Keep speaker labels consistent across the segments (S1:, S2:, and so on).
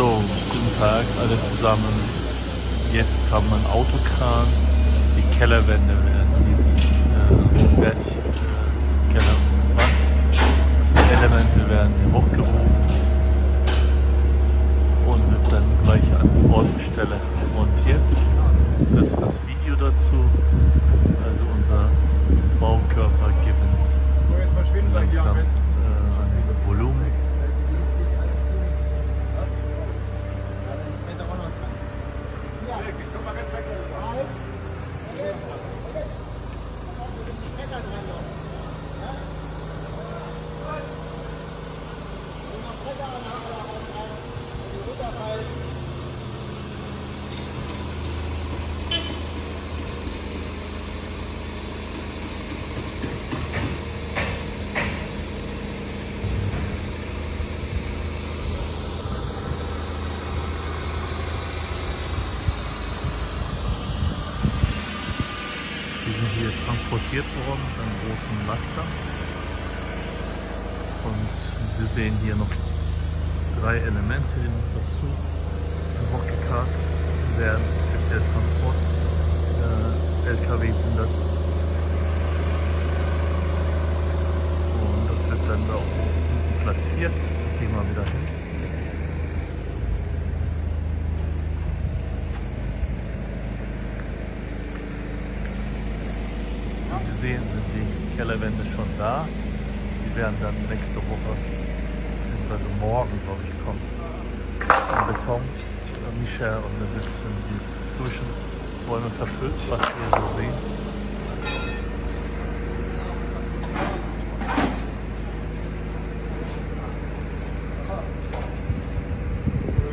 S1: So, guten Tag, alles zusammen. Jetzt haben wir einen Autokran. Die Kellerwände werden jetzt äh, fertig. Äh, Kellerwandelemente werden hier hochgehoben und wird dann gleich an Ortstelle montiert. Das ist das Video dazu. Also unser Baukörper gewinnt langsam äh, an Volumen. Die sind hier transportiert worden mit einem großen Laster. Und Sie sehen hier noch drei Elemente, noch dazu hochgekarrt werden. Speziell Transport. Äh, LKW sind das. Und das wird dann da unten platziert. Gehen wir wieder hin. Sehen, sind die Kellerwände schon da. Die werden dann nächste Woche, beziehungsweise morgen, glaube ich, kommen. Im Beton. Äh, Michel und wir sind die Zwischenräume verfüllt, was wir so sehen.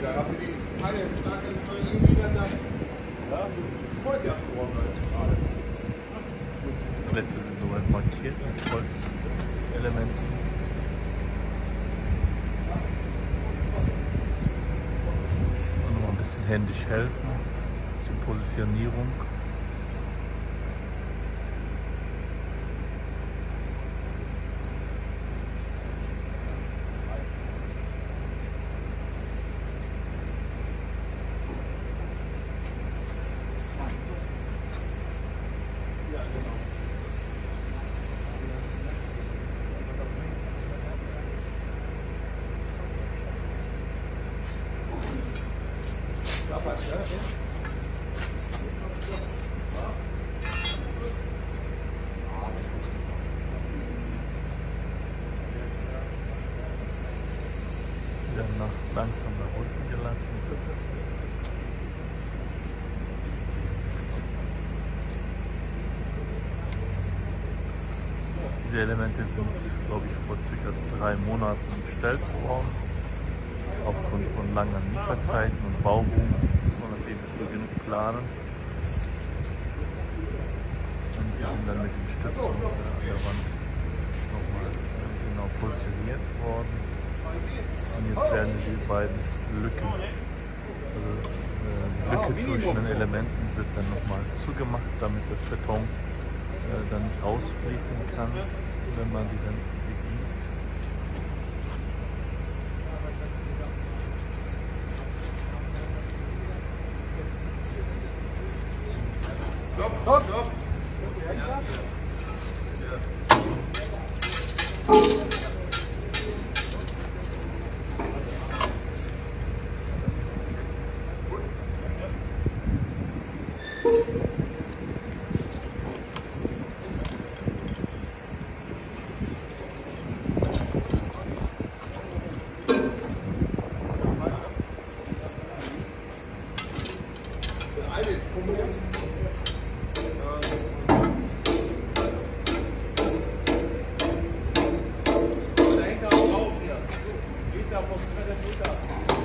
S2: Da haben wir die keine starke irgendwie dann da. Ja, voll die abgeworfen gerade.
S1: Plätze sind soweit markiert mit Holzelementen. Und nochmal ein bisschen händisch helfen zur Positionierung. Nach langsam nach unten gelassen. Diese Elemente sind, glaube ich, vor circa drei Monaten bestellt worden. Aufgrund von langen Lieferzeiten und Bauboom muss man das eben früh genug planen. Und die sind dann mit den Stützen an der Wand nochmal äh, genau positioniert worden. Und jetzt werden die beiden Lücken, also äh, die Lücke zwischen den Elementen wird dann nochmal zugemacht, damit das Beton äh, dann nicht ausfließen kann, wenn man die dann begießt.
S2: Stopp, stopp, stopp.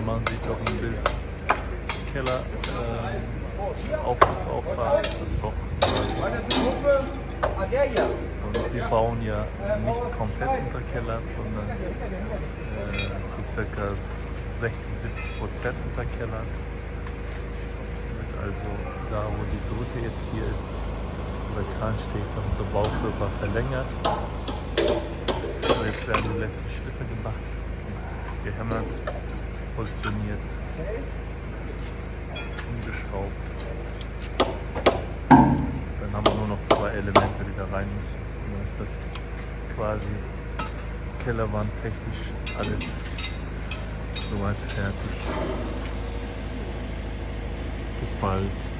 S1: Man sieht auch im Bild Keller, äh.
S2: Ah, der hier.
S1: Und wir bauen ja nicht komplett unterkellert, sondern äh, zu ca. 60, 70 Prozent unterkellert. Wird also da, wo die Brücke jetzt hier ist, wo der Kran steht, wird unser Baukörper verlängert. So, jetzt werden die letzten Schritte gemacht gehämmert. positioniert, umgeschraubt. Dann haben wir nur noch zwei Elemente, die da rein müssen. Und dann ist das quasi Kellerwand technisch alles soweit fertig. Bis bald.